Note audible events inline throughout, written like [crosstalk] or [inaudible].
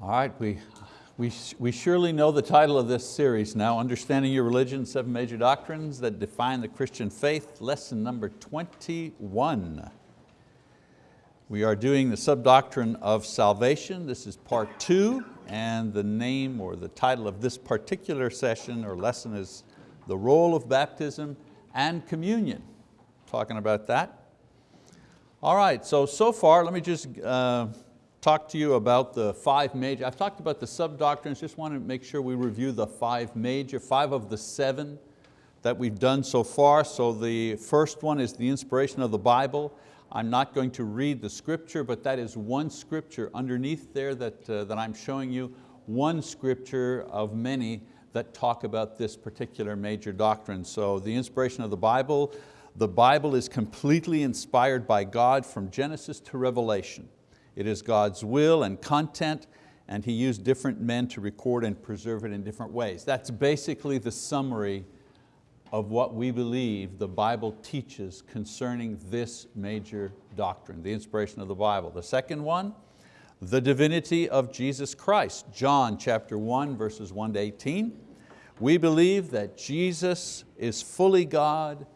All right, we, we, we surely know the title of this series now, Understanding Your Religion, Seven Major Doctrines That Define the Christian Faith, lesson number 21. We are doing the sub-doctrine of salvation. This is part two, and the name or the title of this particular session or lesson is The Role of Baptism and Communion. Talking about that. All right, so, so far, let me just uh, talk to you about the five major, I've talked about the sub-doctrines, just want to make sure we review the five major, five of the seven that we've done so far. So the first one is the inspiration of the Bible. I'm not going to read the scripture, but that is one scripture underneath there that, uh, that I'm showing you, one scripture of many that talk about this particular major doctrine. So the inspiration of the Bible, the Bible is completely inspired by God from Genesis to Revelation. It is God's will and content, and He used different men to record and preserve it in different ways. That's basically the summary of what we believe the Bible teaches concerning this major doctrine, the inspiration of the Bible. The second one, the divinity of Jesus Christ. John chapter 1, verses 1 to 18. We believe that Jesus is fully God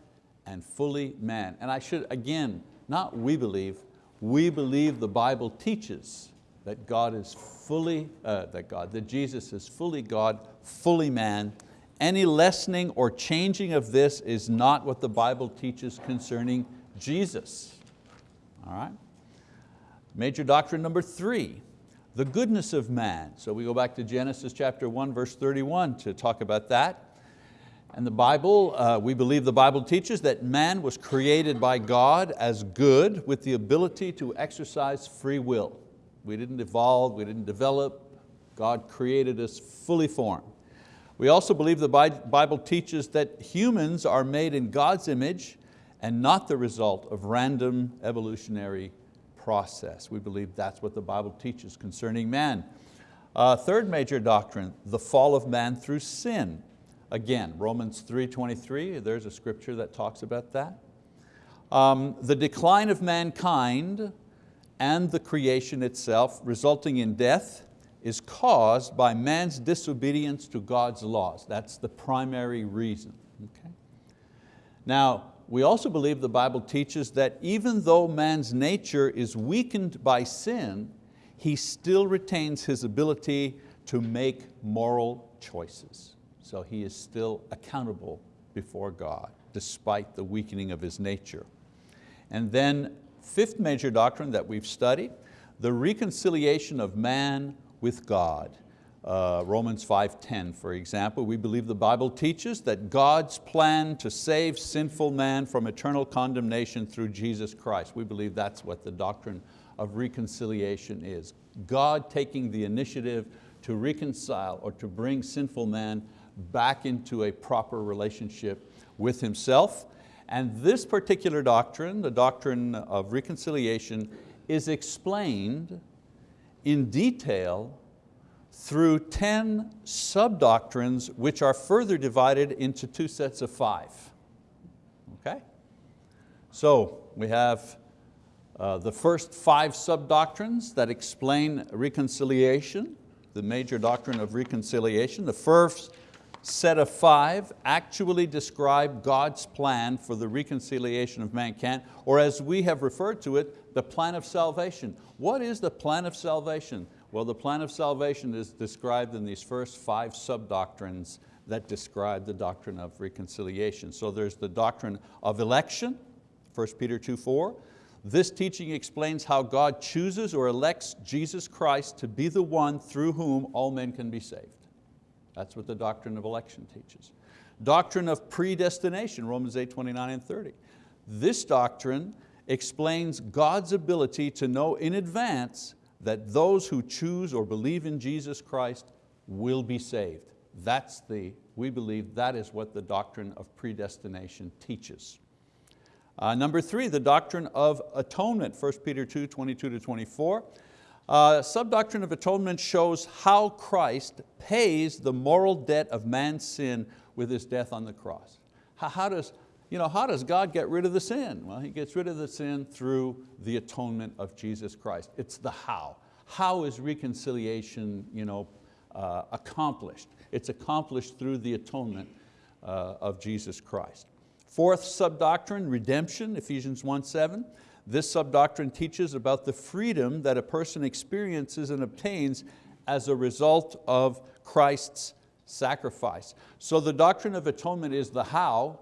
and fully man. And I should, again, not we believe, we believe the Bible teaches that God is fully, uh, that God, that Jesus is fully God, fully man. Any lessening or changing of this is not what the Bible teaches concerning Jesus. All right? Major doctrine number three, the goodness of man. So we go back to Genesis chapter 1, verse 31 to talk about that. And the Bible, uh, we believe the Bible teaches that man was created by God as good with the ability to exercise free will. We didn't evolve, we didn't develop, God created us fully formed. We also believe the Bible teaches that humans are made in God's image and not the result of random evolutionary process. We believe that's what the Bible teaches concerning man. Uh, third major doctrine, the fall of man through sin. Again, Romans 3.23, there's a scripture that talks about that. Um, the decline of mankind and the creation itself resulting in death is caused by man's disobedience to God's laws. That's the primary reason. Okay? Now, we also believe the Bible teaches that even though man's nature is weakened by sin, he still retains his ability to make moral choices. So he is still accountable before God, despite the weakening of his nature. And then fifth major doctrine that we've studied, the reconciliation of man with God. Uh, Romans 5.10, for example, we believe the Bible teaches that God's plan to save sinful man from eternal condemnation through Jesus Christ. We believe that's what the doctrine of reconciliation is. God taking the initiative to reconcile or to bring sinful man back into a proper relationship with himself. And this particular doctrine, the doctrine of reconciliation, is explained in detail through 10 sub-doctrines which are further divided into two sets of five. Okay? So we have uh, the first five sub-doctrines that explain reconciliation, the major doctrine of reconciliation. The first set of five actually describe God's plan for the reconciliation of mankind, or as we have referred to it, the plan of salvation. What is the plan of salvation? Well, the plan of salvation is described in these first five sub-doctrines that describe the doctrine of reconciliation. So there's the doctrine of election, 1 Peter 2, 4. This teaching explains how God chooses or elects Jesus Christ to be the one through whom all men can be saved. That's what the doctrine of election teaches. Doctrine of predestination, Romans 8, 29 and 30. This doctrine explains God's ability to know in advance that those who choose or believe in Jesus Christ will be saved. That's the, we believe that is what the doctrine of predestination teaches. Uh, number three, the doctrine of atonement, 1 Peter 2, 22 to 24. Uh, subdoctrine of atonement shows how Christ pays the moral debt of man's sin with His death on the cross. How, how, does, you know, how does God get rid of the sin? Well, He gets rid of the sin through the atonement of Jesus Christ. It's the how. how is reconciliation you know, uh, accomplished? It's accomplished through the atonement uh, of Jesus Christ. Fourth subdoctrine, redemption, Ephesians 1, 7. This sub-doctrine teaches about the freedom that a person experiences and obtains as a result of Christ's sacrifice. So the doctrine of atonement is the how.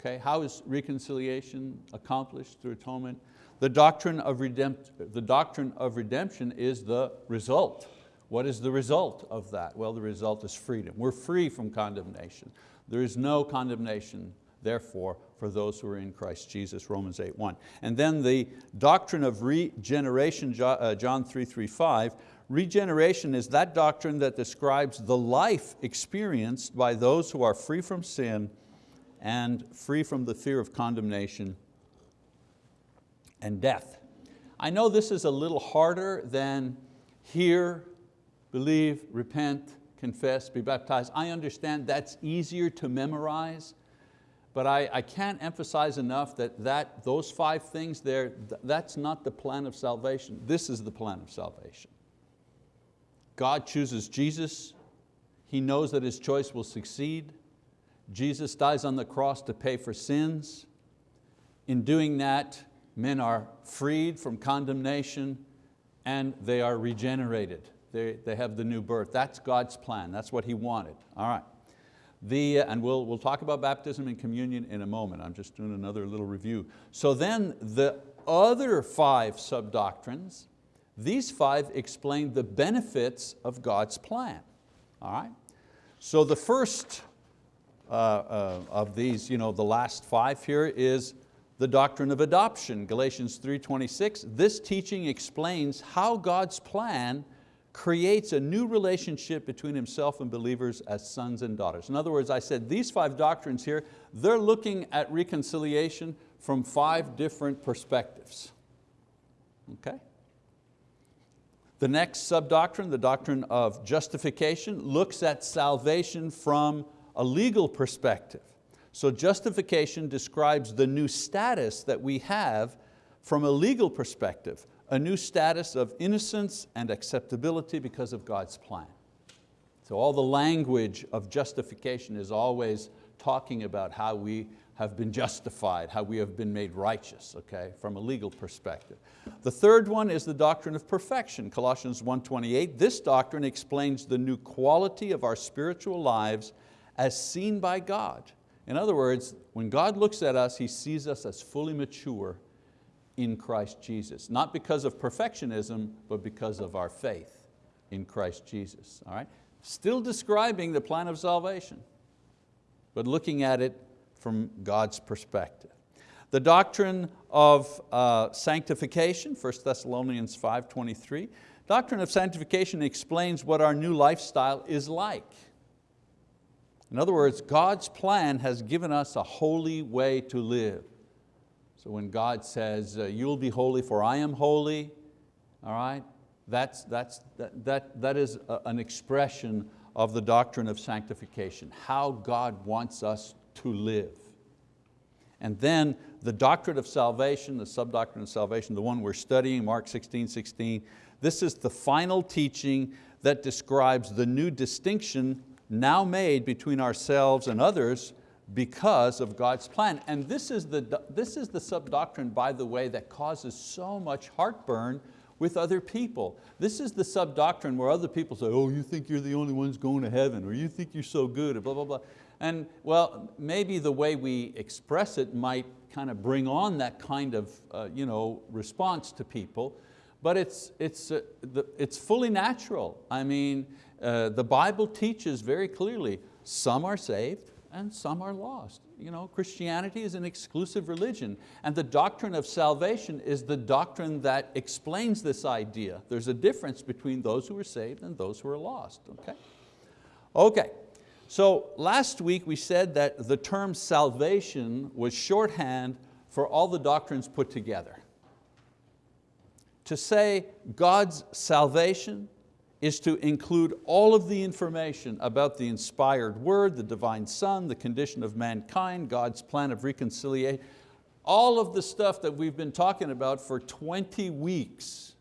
Okay, how is reconciliation accomplished through atonement? The doctrine, of the doctrine of redemption is the result. What is the result of that? Well, the result is freedom. We're free from condemnation. There is no condemnation, therefore, for those who are in Christ Jesus, Romans 8, 1. And then the doctrine of regeneration, uh, John 3, 3, 5, regeneration is that doctrine that describes the life experienced by those who are free from sin and free from the fear of condemnation and death. I know this is a little harder than hear, believe, repent, confess, be baptized. I understand that's easier to memorize, but I, I can't emphasize enough that, that those five things there, that's not the plan of salvation. This is the plan of salvation. God chooses Jesus. He knows that His choice will succeed. Jesus dies on the cross to pay for sins. In doing that, men are freed from condemnation and they are regenerated. They, they have the new birth. That's God's plan, that's what He wanted. All right. The, and we'll, we'll talk about baptism and communion in a moment. I'm just doing another little review. So then the other five sub-doctrines, these five explain the benefits of God's plan. All right? So the first uh, uh, of these, you know, the last five here is the doctrine of adoption, Galatians 3.26. This teaching explains how God's plan creates a new relationship between himself and believers as sons and daughters. In other words, I said these five doctrines here, they're looking at reconciliation from five different perspectives. Okay? The next sub-doctrine, the doctrine of justification, looks at salvation from a legal perspective. So justification describes the new status that we have from a legal perspective, a new status of innocence and acceptability because of God's plan. So all the language of justification is always talking about how we have been justified, how we have been made righteous, okay, from a legal perspective. The third one is the doctrine of perfection, Colossians 1.28. This doctrine explains the new quality of our spiritual lives as seen by God in other words, when God looks at us, He sees us as fully mature in Christ Jesus. Not because of perfectionism, but because of our faith in Christ Jesus. All right? Still describing the plan of salvation, but looking at it from God's perspective. The doctrine of uh, sanctification, 1 Thessalonians 5.23, doctrine of sanctification explains what our new lifestyle is like. In other words, God's plan has given us a holy way to live. So when God says, uh, you'll be holy for I am holy, all right, that's, that's, that, that, that is a, an expression of the doctrine of sanctification, how God wants us to live. And then the doctrine of salvation, the sub-doctrine of salvation, the one we're studying, Mark 16, 16, this is the final teaching that describes the new distinction now made between ourselves and others because of God's plan. And this is the, this is the sub-doctrine, by the way, that causes so much heartburn with other people. This is the sub-doctrine where other people say, oh, you think you're the only ones going to heaven, or you think you're so good, blah, blah, blah. And well, maybe the way we express it might kind of bring on that kind of uh, you know, response to people, but it's, it's, uh, the, it's fully natural. I mean, uh, the Bible teaches very clearly, some are saved and some are lost. You know, Christianity is an exclusive religion and the doctrine of salvation is the doctrine that explains this idea. There's a difference between those who are saved and those who are lost, okay? Okay, so last week we said that the term salvation was shorthand for all the doctrines put together to say God's salvation is to include all of the information about the inspired word, the divine son, the condition of mankind, God's plan of reconciliation, all of the stuff that we've been talking about for 20 weeks.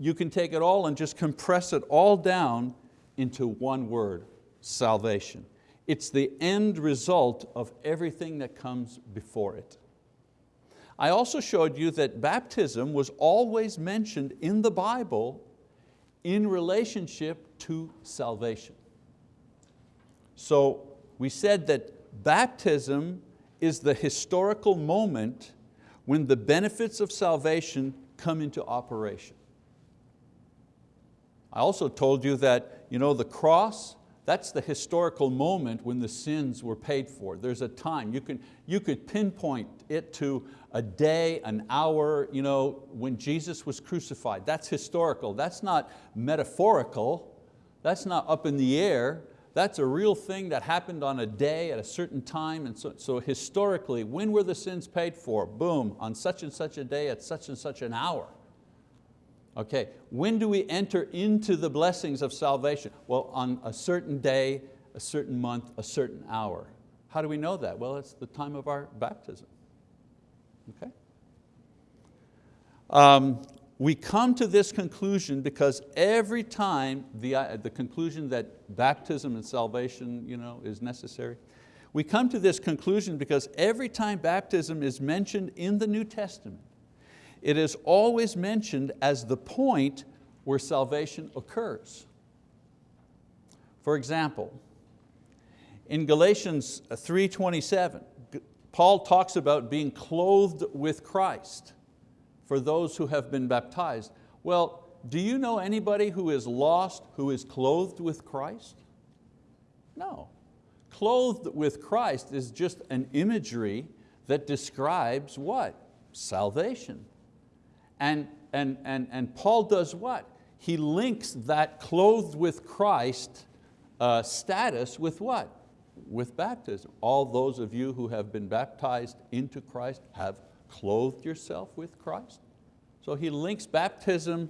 you can take it all and just compress it all down into one word, salvation. It's the end result of everything that comes before it. I also showed you that baptism was always mentioned in the Bible in relationship to salvation. So we said that baptism is the historical moment when the benefits of salvation come into operation. I also told you that you know, the cross, that's the historical moment when the sins were paid for. There's a time, you, can, you could pinpoint it to a day, an hour, you know, when Jesus was crucified. That's historical, that's not metaphorical, that's not up in the air, that's a real thing that happened on a day at a certain time. And so, so historically, when were the sins paid for? Boom, on such and such a day at such and such an hour. Okay, when do we enter into the blessings of salvation? Well, on a certain day, a certain month, a certain hour. How do we know that? Well, it's the time of our baptism. Okay? Um, we come to this conclusion because every time the, uh, the conclusion that baptism and salvation you know, is necessary, we come to this conclusion because every time baptism is mentioned in the New Testament, it is always mentioned as the point where salvation occurs. For example, in Galatians 3.27, Paul talks about being clothed with Christ for those who have been baptized. Well, do you know anybody who is lost who is clothed with Christ? No. Clothed with Christ is just an imagery that describes what? Salvation. And, and, and, and Paul does what? He links that clothed with Christ uh, status with what? With baptism. All those of you who have been baptized into Christ have clothed yourself with Christ. So he links baptism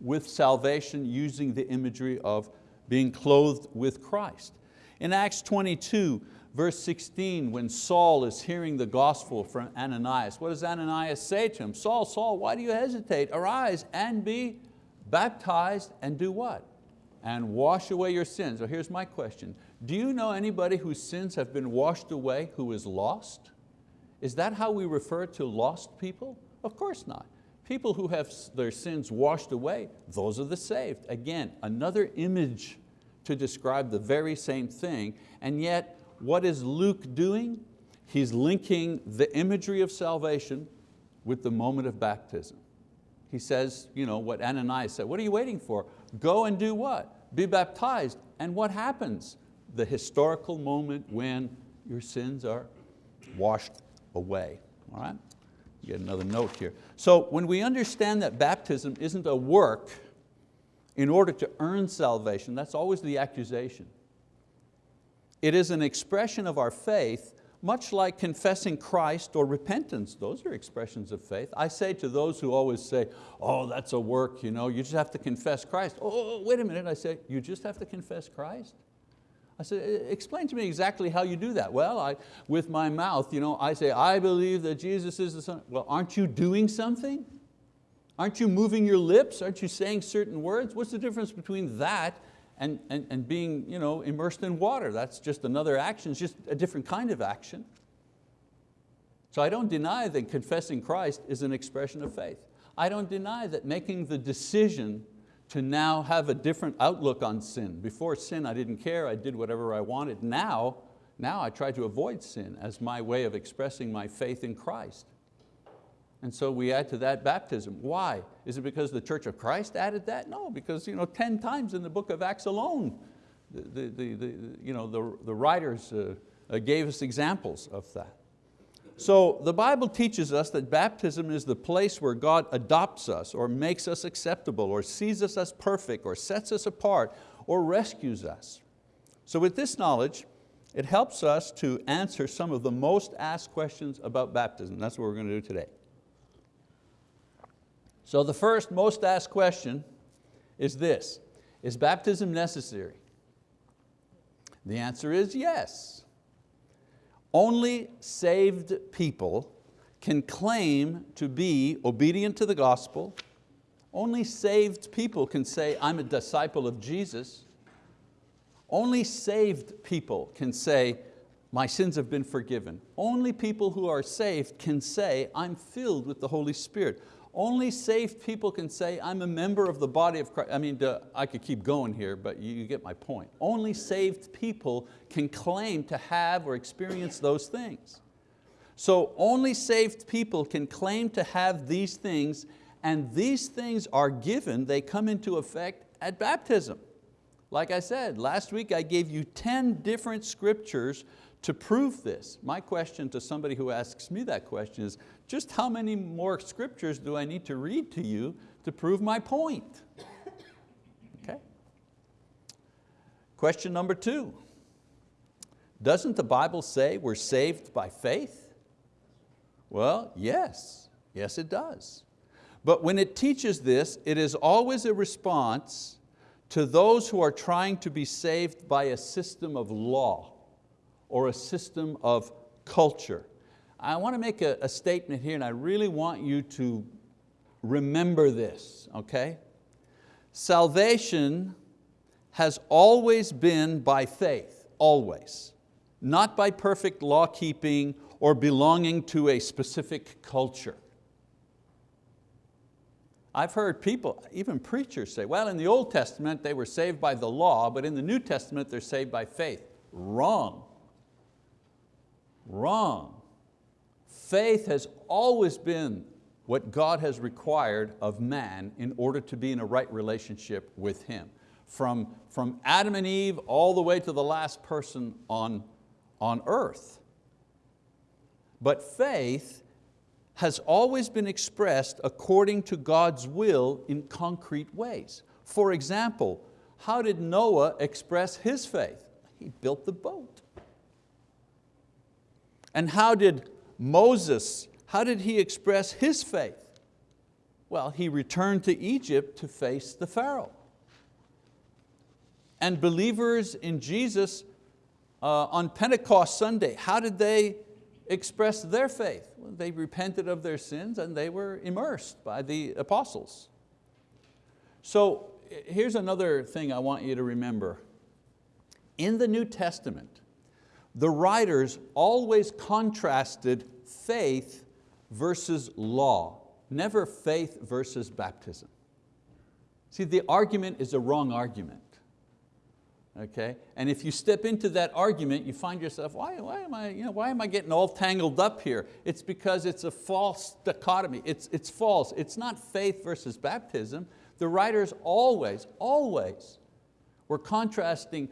with salvation using the imagery of being clothed with Christ. In Acts 22, verse 16, when Saul is hearing the gospel from Ananias, what does Ananias say to him? Saul, Saul, why do you hesitate? Arise and be baptized and do what? And wash away your sins. So here's my question. Do you know anybody whose sins have been washed away who is lost? Is that how we refer to lost people? Of course not. People who have their sins washed away, those are the saved. Again, another image to describe the very same thing, and yet what is Luke doing? He's linking the imagery of salvation with the moment of baptism. He says, you know, what Ananias said, what are you waiting for? Go and do what? Be baptized. And what happens? The historical moment when your sins are washed away, all right? Get another note here. So when we understand that baptism isn't a work in order to earn salvation, that's always the accusation. It is an expression of our faith, much like confessing Christ or repentance. Those are expressions of faith. I say to those who always say, oh, that's a work, you, know, you just have to confess Christ. Oh, wait a minute, I say, you just have to confess Christ? I said, explain to me exactly how you do that. Well, I, with my mouth, you know, I say, I believe that Jesus is the Son. Well, aren't you doing something? Aren't you moving your lips? Aren't you saying certain words? What's the difference between that and, and, and being you know, immersed in water. That's just another action, it's just a different kind of action. So I don't deny that confessing Christ is an expression of faith. I don't deny that making the decision to now have a different outlook on sin. Before sin, I didn't care, I did whatever I wanted. Now, now I try to avoid sin as my way of expressing my faith in Christ. And so we add to that baptism. Why? Is it because the Church of Christ added that? No, because you know, 10 times in the book of Acts alone, the, the, the, you know, the, the writers uh, uh, gave us examples of that. So the Bible teaches us that baptism is the place where God adopts us or makes us acceptable or sees us as perfect or sets us apart or rescues us. So with this knowledge, it helps us to answer some of the most asked questions about baptism. That's what we're going to do today. So the first most asked question is this, is baptism necessary? The answer is yes. Only saved people can claim to be obedient to the gospel, Only saved people can say, I'm a disciple of Jesus. Only saved people can say, my sins have been forgiven. Only people who are saved can say, I'm filled with the Holy Spirit. Only saved people can say, I'm a member of the body of Christ. I mean, I could keep going here, but you get my point. Only saved people can claim to have or experience those things. So only saved people can claim to have these things and these things are given, they come into effect at baptism. Like I said, last week I gave you 10 different scriptures to prove this. My question to somebody who asks me that question is, just how many more scriptures do I need to read to you to prove my point? Okay. Question number two, doesn't the Bible say we're saved by faith? Well, yes, yes it does. But when it teaches this, it is always a response to those who are trying to be saved by a system of law or a system of culture. I want to make a, a statement here and I really want you to remember this, okay? Salvation has always been by faith, always. Not by perfect law keeping or belonging to a specific culture. I've heard people, even preachers say, well, in the Old Testament they were saved by the law, but in the New Testament they're saved by faith. Wrong. Wrong. Faith has always been what God has required of man in order to be in a right relationship with Him. From, from Adam and Eve all the way to the last person on, on earth. But faith has always been expressed according to God's will in concrete ways. For example, how did Noah express his faith? He built the boat. And how did Moses, how did he express his faith? Well, he returned to Egypt to face the Pharaoh. And believers in Jesus uh, on Pentecost Sunday, how did they express their faith. Well, they repented of their sins and they were immersed by the apostles. So here's another thing I want you to remember. In the New Testament, the writers always contrasted faith versus law, never faith versus baptism. See, the argument is a wrong argument okay? And if you step into that argument, you find yourself, why, why, am, I, you know, why am I getting all tangled up here? It's because it's a false dichotomy, it's, it's false. It's not faith versus baptism. The writers always, always were contrasting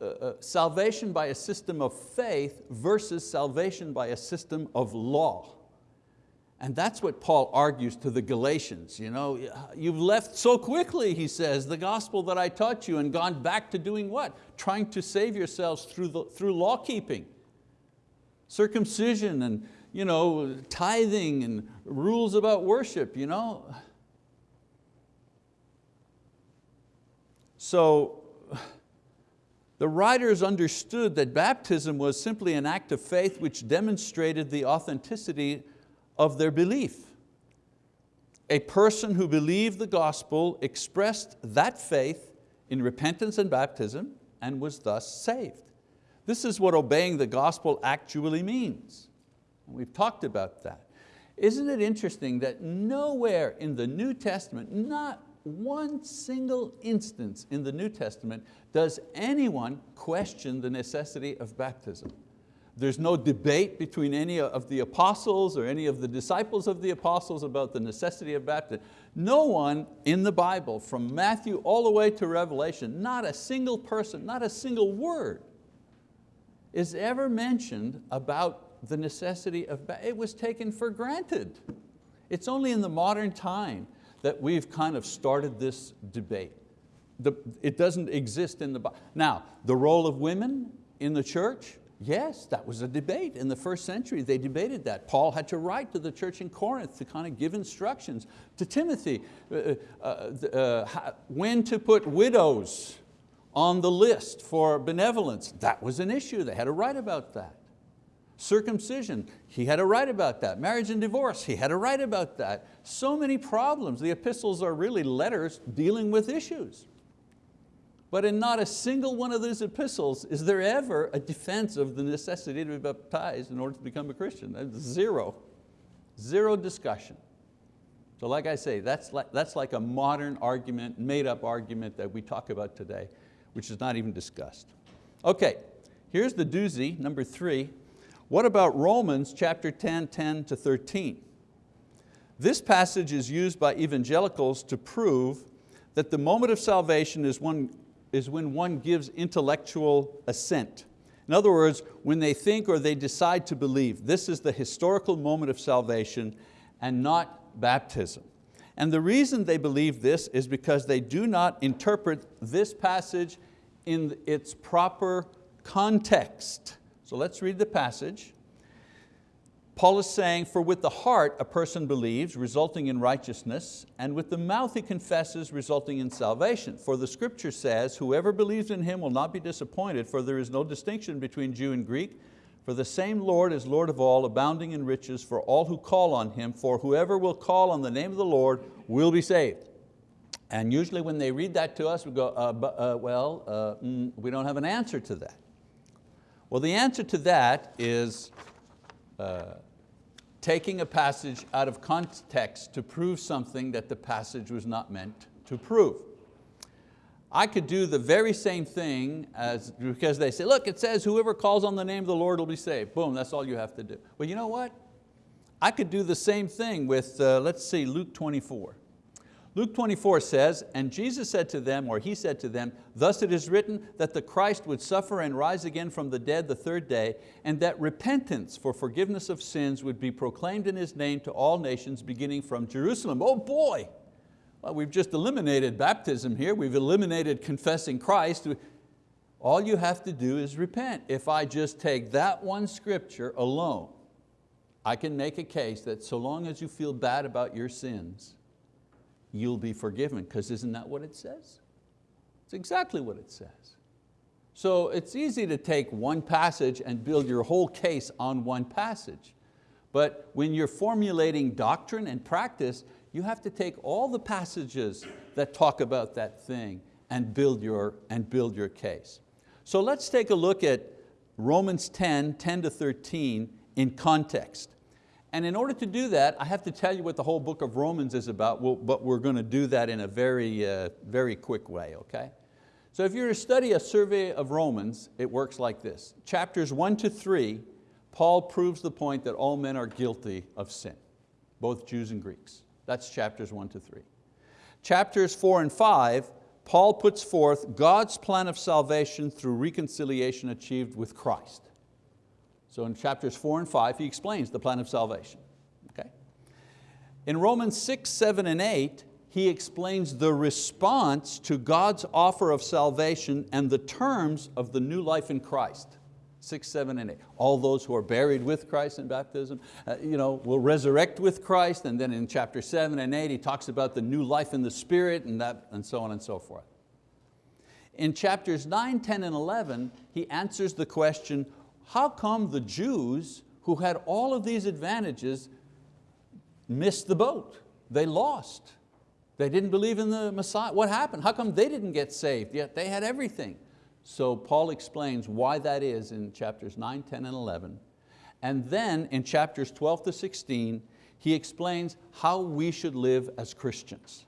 uh, salvation by a system of faith versus salvation by a system of law. And that's what Paul argues to the Galatians. You know, you've left so quickly, he says, the gospel that I taught you and gone back to doing what? Trying to save yourselves through, the, through law keeping. Circumcision and you know, tithing and rules about worship. You know? So the writers understood that baptism was simply an act of faith which demonstrated the authenticity of their belief. A person who believed the gospel expressed that faith in repentance and baptism and was thus saved. This is what obeying the gospel actually means. We've talked about that. Isn't it interesting that nowhere in the New Testament, not one single instance in the New Testament does anyone question the necessity of baptism. There's no debate between any of the apostles or any of the disciples of the apostles about the necessity of baptism. No one in the Bible, from Matthew all the way to Revelation, not a single person, not a single word is ever mentioned about the necessity of baptism. It was taken for granted. It's only in the modern time that we've kind of started this debate. The, it doesn't exist in the Bible. Now, the role of women in the church, Yes, that was a debate in the first century. They debated that. Paul had to write to the church in Corinth to kind of give instructions to Timothy, uh, uh, uh, when to put widows on the list for benevolence. That was an issue, they had to write about that. Circumcision, he had a write about that. Marriage and divorce, he had a write about that. So many problems. The epistles are really letters dealing with issues. But in not a single one of those epistles is there ever a defense of the necessity to be baptized in order to become a Christian. That's zero, zero discussion. So like I say, that's like, that's like a modern argument, made up argument that we talk about today, which is not even discussed. Okay, here's the doozy, number three. What about Romans chapter 10, 10 to 13? This passage is used by evangelicals to prove that the moment of salvation is, one, is when one gives intellectual assent. In other words, when they think or they decide to believe, this is the historical moment of salvation and not baptism. And the reason they believe this is because they do not interpret this passage in its proper context. So let's read the passage. Paul is saying, for with the heart a person believes, resulting in righteousness, and with the mouth he confesses, resulting in salvation. For the scripture says, whoever believes in Him will not be disappointed, for there is no distinction between Jew and Greek, for the same Lord is Lord of all, abounding in riches for all who call on Him, for whoever will call on the name of the Lord will be saved. And usually when they read that to us, we go, uh, uh, well, uh, mm, we don't have an answer to that. Well, the answer to that is uh, taking a passage out of context to prove something that the passage was not meant to prove. I could do the very same thing as, because they say, look, it says whoever calls on the name of the Lord will be saved. Boom, that's all you have to do. Well, you know what? I could do the same thing with, uh, let's see, Luke 24. Luke 24 says, and Jesus said to them, or he said to them, thus it is written that the Christ would suffer and rise again from the dead the third day, and that repentance for forgiveness of sins would be proclaimed in His name to all nations beginning from Jerusalem. Oh boy, well, we've just eliminated baptism here, we've eliminated confessing Christ. All you have to do is repent. If I just take that one scripture alone, I can make a case that so long as you feel bad about your sins, you'll be forgiven, because isn't that what it says? It's exactly what it says. So it's easy to take one passage and build your whole case on one passage. But when you're formulating doctrine and practice, you have to take all the passages that talk about that thing and build your, and build your case. So let's take a look at Romans 10, 10 to 13 in context. And in order to do that, I have to tell you what the whole book of Romans is about, but we're going to do that in a very, uh, very quick way, okay? So if you're to study a survey of Romans, it works like this. Chapters one to three, Paul proves the point that all men are guilty of sin, both Jews and Greeks. That's chapters one to three. Chapters four and five, Paul puts forth God's plan of salvation through reconciliation achieved with Christ. So in chapters four and five, he explains the plan of salvation. Okay? In Romans six, seven, and eight, he explains the response to God's offer of salvation and the terms of the new life in Christ. Six, seven, and eight. All those who are buried with Christ in baptism uh, you know, will resurrect with Christ. And then in chapter seven and eight, he talks about the new life in the Spirit and, that, and so on and so forth. In chapters 9, 10, and 11, he answers the question, how come the Jews who had all of these advantages missed the boat? They lost. They didn't believe in the Messiah. What happened? How come they didn't get saved yet they had everything? So Paul explains why that is in chapters 9, 10, and 11. And then in chapters 12 to 16, he explains how we should live as Christians.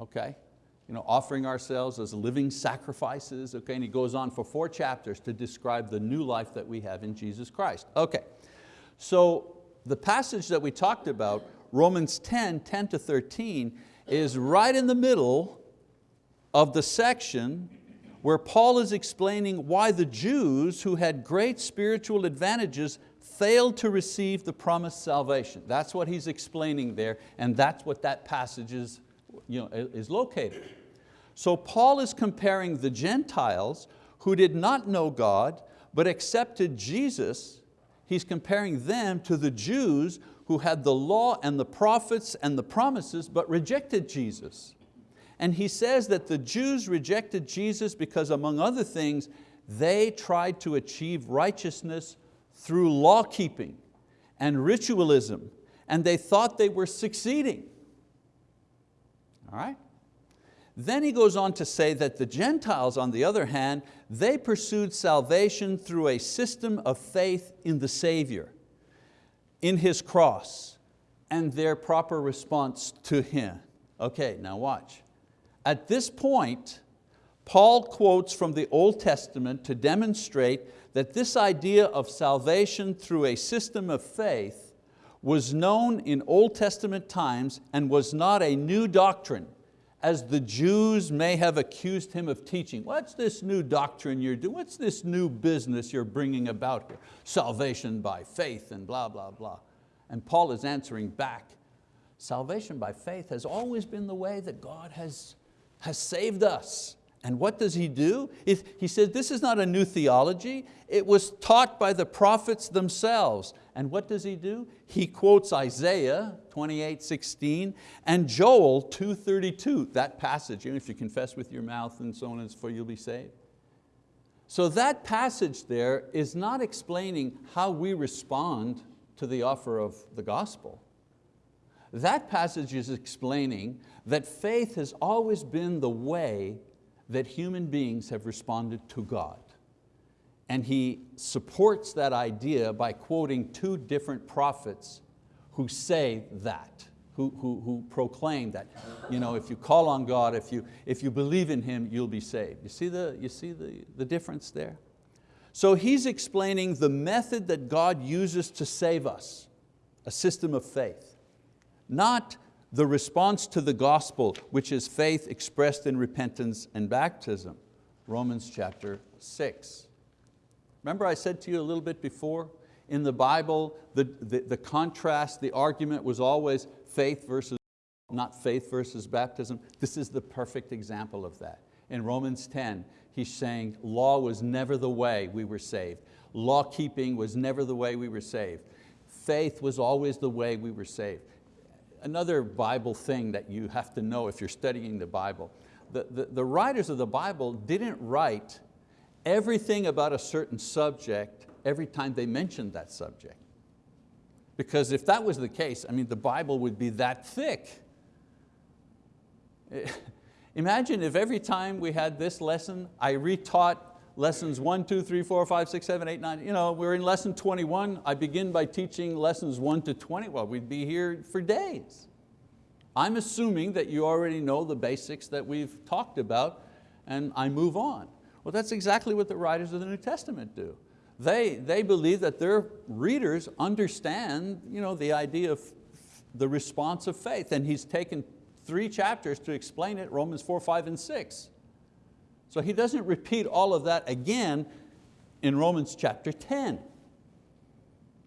Okay? You know, offering ourselves as living sacrifices, okay, and he goes on for four chapters to describe the new life that we have in Jesus Christ. Okay, so the passage that we talked about, Romans 10, 10 to 13, is right in the middle of the section where Paul is explaining why the Jews who had great spiritual advantages failed to receive the promised salvation. That's what he's explaining there, and that's what that passage is you know, is located. So Paul is comparing the Gentiles who did not know God but accepted Jesus, he's comparing them to the Jews who had the law and the prophets and the promises but rejected Jesus. And he says that the Jews rejected Jesus because among other things, they tried to achieve righteousness through law keeping and ritualism and they thought they were succeeding. All right? Then he goes on to say that the Gentiles, on the other hand, they pursued salvation through a system of faith in the Savior, in His cross, and their proper response to Him. Okay, now watch. At this point, Paul quotes from the Old Testament to demonstrate that this idea of salvation through a system of faith was known in Old Testament times and was not a new doctrine as the Jews may have accused him of teaching. What's this new doctrine you're doing? What's this new business you're bringing about here? Salvation by faith and blah, blah, blah. And Paul is answering back, salvation by faith has always been the way that God has, has saved us. And what does he do? He says, this is not a new theology. It was taught by the prophets themselves. And what does he do? He quotes Isaiah 28, 16 and Joel 2.32, that passage, you know, if you confess with your mouth and so on and so forth, you'll be saved. So that passage there is not explaining how we respond to the offer of the gospel. That passage is explaining that faith has always been the way that human beings have responded to God. And he supports that idea by quoting two different prophets who say that, who, who, who proclaim that. You know, if you call on God, if you, if you believe in Him, you'll be saved. You see, the, you see the, the difference there? So he's explaining the method that God uses to save us, a system of faith. Not the response to the gospel, which is faith expressed in repentance and baptism. Romans chapter six. Remember I said to you a little bit before, in the Bible, the, the, the contrast, the argument was always faith versus, not faith versus baptism. This is the perfect example of that. In Romans 10, he's saying law was never the way we were saved. Law keeping was never the way we were saved. Faith was always the way we were saved another Bible thing that you have to know if you're studying the Bible. The, the, the, writers of the Bible didn't write everything about a certain subject every time they mentioned that subject. Because if that was the case, I mean, the Bible would be that thick. [laughs] Imagine if every time we had this lesson, I retaught lessons one, two, three, four, five, six, seven, eight, nine. You know, we're in lesson 21. I begin by teaching lessons one to 20. Well, we'd be here for days. I'm assuming that you already know the basics that we've talked about and I move on. Well, that's exactly what the writers of the New Testament do. They, they believe that their readers understand you know, the idea of the response of faith and he's taken three chapters to explain it, Romans 4, 5, and 6. So he doesn't repeat all of that again in Romans chapter 10.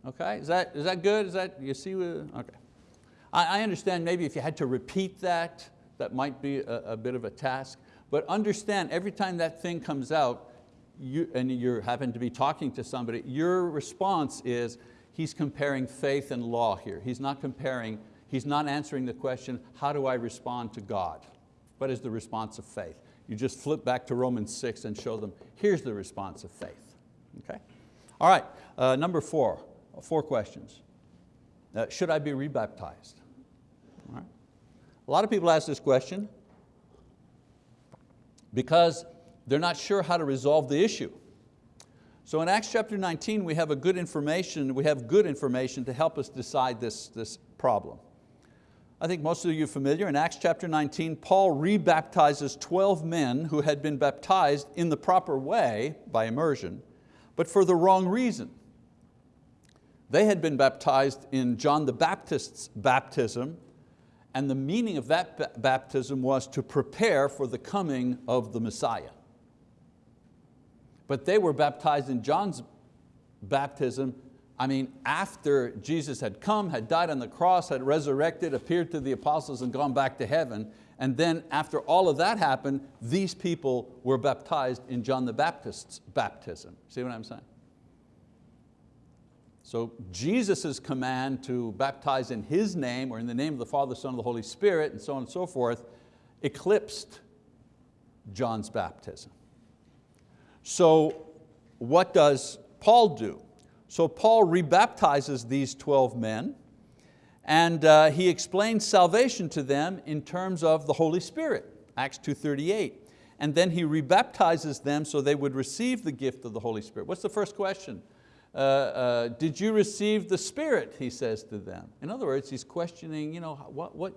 Okay, is that, is that good? Is that, you see, okay. I, I understand maybe if you had to repeat that, that might be a, a bit of a task, but understand every time that thing comes out, you, and you happen to be talking to somebody, your response is, he's comparing faith and law here. He's not comparing, he's not answering the question, how do I respond to God? What is the response of faith? You just flip back to Romans 6 and show them, here's the response of faith. Okay? All right, uh, number four, four questions. Uh, should I be rebaptized? All right. A lot of people ask this question because they're not sure how to resolve the issue. So in Acts chapter 19, we have a good information, we have good information to help us decide this, this problem. I think most of you are familiar, in Acts chapter 19, Paul rebaptizes 12 men who had been baptized in the proper way by immersion, but for the wrong reason. They had been baptized in John the Baptist's baptism, and the meaning of that baptism was to prepare for the coming of the Messiah. But they were baptized in John's baptism I mean, after Jesus had come, had died on the cross, had resurrected, appeared to the apostles and gone back to heaven, and then after all of that happened, these people were baptized in John the Baptist's baptism. See what I'm saying? So Jesus' command to baptize in His name or in the name of the Father, Son, and the Holy Spirit and so on and so forth eclipsed John's baptism. So what does Paul do? So Paul rebaptizes these 12 men and uh, he explains salvation to them in terms of the Holy Spirit, Acts 2.38. And then he rebaptizes them so they would receive the gift of the Holy Spirit. What's the first question? Uh, uh, did you receive the Spirit, he says to them. In other words, he's questioning, you know, what, what,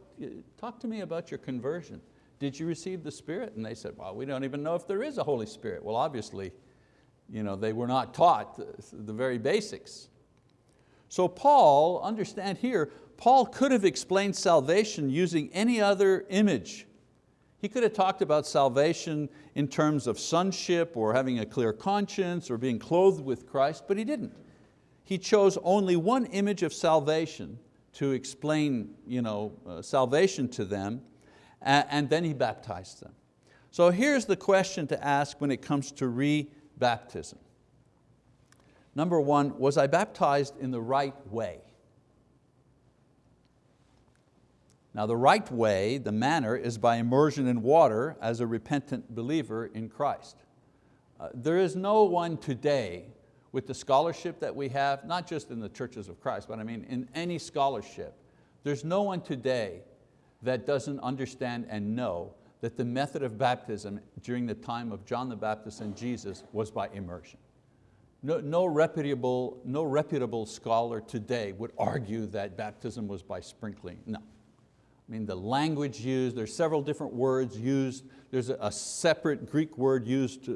talk to me about your conversion. Did you receive the Spirit? And they said, well, we don't even know if there is a Holy Spirit. Well, obviously, you know, they were not taught the very basics. So Paul, understand here, Paul could have explained salvation using any other image. He could have talked about salvation in terms of sonship or having a clear conscience or being clothed with Christ, but he didn't. He chose only one image of salvation to explain you know, uh, salvation to them, and then he baptized them. So here's the question to ask when it comes to re-baptism. Number one, was I baptized in the right way? Now the right way, the manner, is by immersion in water as a repentant believer in Christ. Uh, there is no one today with the scholarship that we have, not just in the churches of Christ, but I mean in any scholarship, there's no one today that doesn't understand and know that the method of baptism during the time of John the Baptist and Jesus was by immersion. No, no, reputable, no reputable scholar today would argue that baptism was by sprinkling, no. I mean, the language used, there's several different words used. There's a, separate Greek word used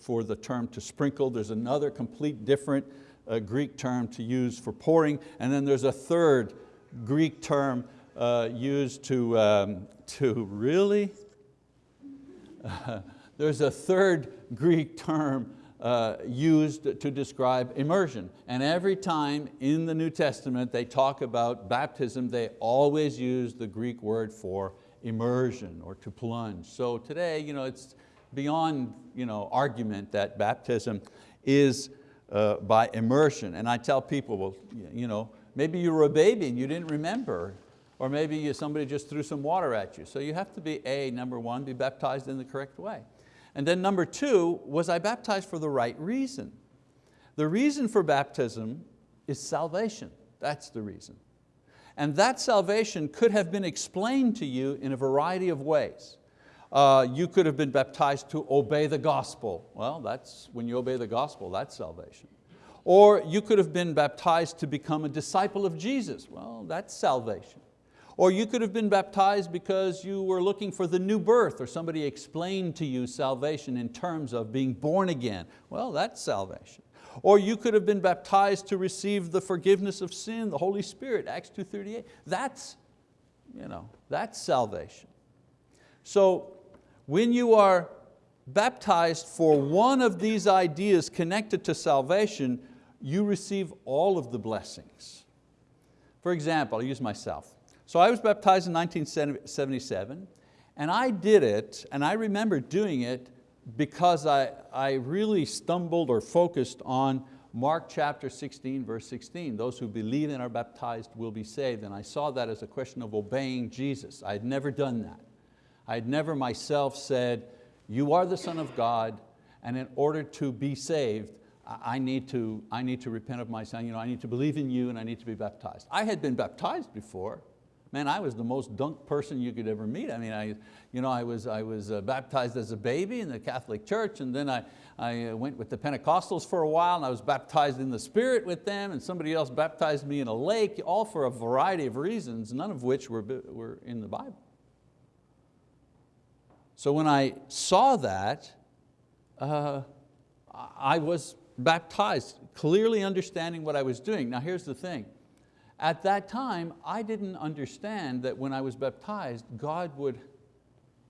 for the term to sprinkle. There's another complete different uh, Greek term to use for pouring. And then there's a third Greek term uh, used to, um, to really? [laughs] There's a third Greek term uh, used to describe immersion. And every time in the New Testament they talk about baptism, they always use the Greek word for immersion or to plunge. So today you know, it's beyond you know, argument that baptism is uh, by immersion. And I tell people, well, you know, maybe you were a baby and you didn't remember, or maybe somebody just threw some water at you. So you have to be, A, number one, be baptized in the correct way. And then number two, was I baptized for the right reason? The reason for baptism is salvation. That's the reason. And that salvation could have been explained to you in a variety of ways. Uh, you could have been baptized to obey the gospel. Well, that's when you obey the gospel, that's salvation. Or you could have been baptized to become a disciple of Jesus. Well, that's salvation. Or you could have been baptized because you were looking for the new birth or somebody explained to you salvation in terms of being born again. Well, that's salvation. Or you could have been baptized to receive the forgiveness of sin, the Holy Spirit, Acts 2.38. That's, you know, that's salvation. So when you are baptized for one of these ideas connected to salvation, you receive all of the blessings. For example, I'll use myself. So I was baptized in 1977 and I did it, and I remember doing it because I, I really stumbled or focused on Mark chapter 16, verse 16, those who believe and are baptized will be saved. And I saw that as a question of obeying Jesus. I had never done that. I had never myself said, you are the Son of God, and in order to be saved, I need to, I need to repent of my sin, you know, I need to believe in you and I need to be baptized. I had been baptized before, Man, I was the most dunk person you could ever meet. I mean, I, you know, I was, I was uh, baptized as a baby in the Catholic Church and then I, I uh, went with the Pentecostals for a while and I was baptized in the Spirit with them and somebody else baptized me in a lake, all for a variety of reasons, none of which were, were in the Bible. So when I saw that, uh, I was baptized, clearly understanding what I was doing. Now here's the thing, at that time, I didn't understand that when I was baptized, God would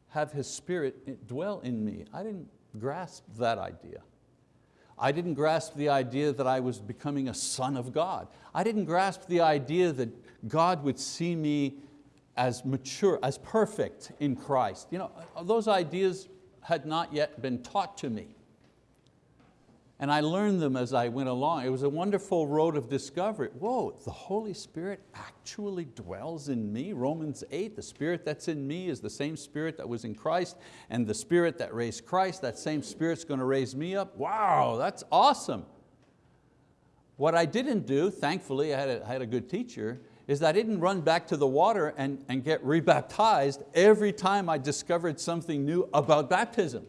have His Spirit dwell in me. I didn't grasp that idea. I didn't grasp the idea that I was becoming a son of God. I didn't grasp the idea that God would see me as mature, as perfect in Christ. You know, those ideas had not yet been taught to me. And I learned them as I went along. It was a wonderful road of discovery. Whoa, the Holy Spirit actually dwells in me. Romans 8, the Spirit that's in me is the same Spirit that was in Christ, and the Spirit that raised Christ, that same Spirit's going to raise me up. Wow, that's awesome. What I didn't do, thankfully I had a, I had a good teacher, is that I didn't run back to the water and, and get rebaptized every time I discovered something new about baptism.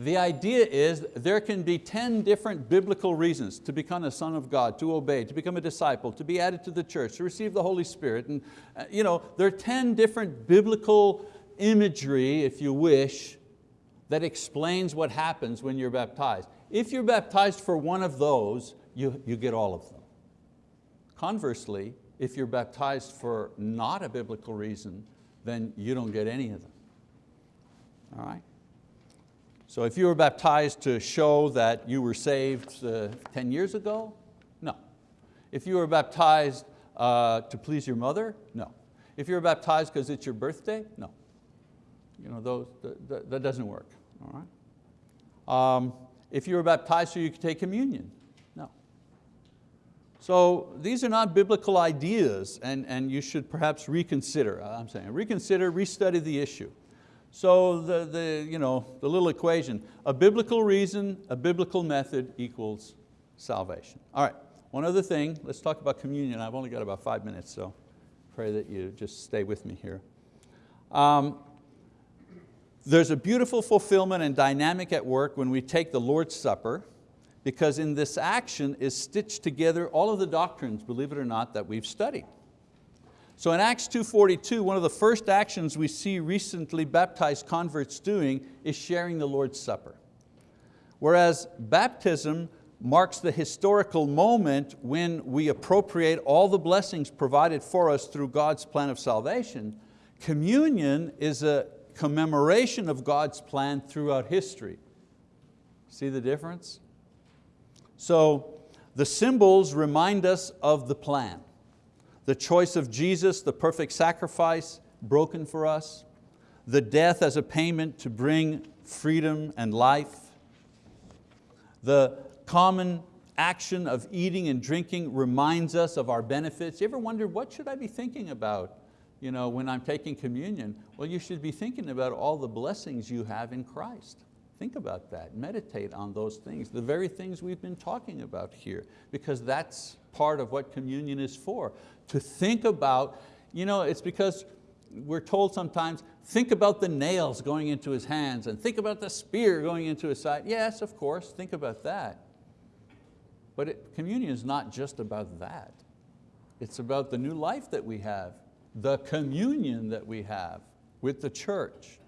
The idea is there can be 10 different biblical reasons to become a son of God, to obey, to become a disciple, to be added to the church, to receive the Holy Spirit. And, uh, you know, there are 10 different biblical imagery, if you wish, that explains what happens when you're baptized. If you're baptized for one of those, you, you get all of them. Conversely, if you're baptized for not a biblical reason, then you don't get any of them. All right? So if you were baptized to show that you were saved uh, 10 years ago, no. If you were baptized uh, to please your mother, no. If you were baptized because it's your birthday, no. You know, those, that, that doesn't work, all right? Um, if you were baptized so you could take communion, no. So these are not biblical ideas and, and you should perhaps reconsider, I'm saying, reconsider, restudy the issue. So the, the, you know, the little equation, a biblical reason, a biblical method equals salvation. All right, one other thing, let's talk about communion. I've only got about five minutes, so pray that you just stay with me here. Um, there's a beautiful fulfillment and dynamic at work when we take the Lord's Supper because in this action is stitched together all of the doctrines, believe it or not, that we've studied. So in Acts 2.42, one of the first actions we see recently baptized converts doing is sharing the Lord's Supper. Whereas baptism marks the historical moment when we appropriate all the blessings provided for us through God's plan of salvation, communion is a commemoration of God's plan throughout history. See the difference? So the symbols remind us of the plan the choice of Jesus, the perfect sacrifice broken for us, the death as a payment to bring freedom and life, the common action of eating and drinking reminds us of our benefits. You ever wondered, what should I be thinking about you know, when I'm taking communion? Well, you should be thinking about all the blessings you have in Christ. Think about that, meditate on those things, the very things we've been talking about here, because that's part of what communion is for. To think about, you know, it's because we're told sometimes, think about the nails going into his hands and think about the spear going into his side. Yes, of course, think about that. But it, communion is not just about that. It's about the new life that we have, the communion that we have with the church.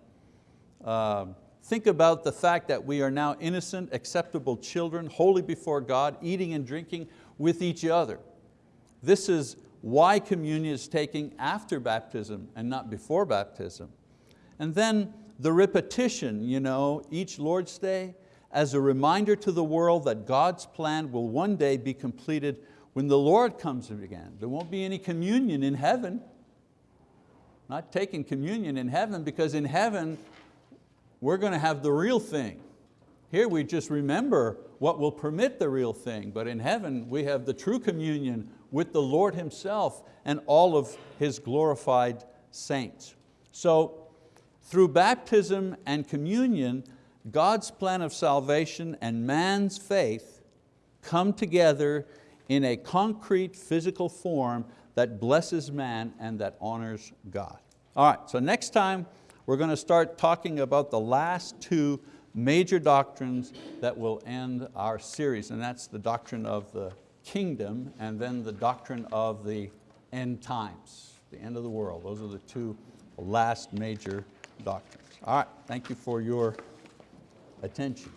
Um, Think about the fact that we are now innocent, acceptable children, holy before God, eating and drinking with each other. This is why communion is taken after baptism and not before baptism. And then the repetition, you know, each Lord's Day, as a reminder to the world that God's plan will one day be completed when the Lord comes again. There won't be any communion in heaven. Not taking communion in heaven because in heaven we're going to have the real thing. Here we just remember what will permit the real thing, but in heaven we have the true communion with the Lord Himself and all of His glorified saints. So through baptism and communion, God's plan of salvation and man's faith come together in a concrete physical form that blesses man and that honors God. All right, so next time we're going to start talking about the last two major doctrines that will end our series, and that's the doctrine of the kingdom and then the doctrine of the end times, the end of the world. Those are the two last major doctrines. All right, thank you for your attention.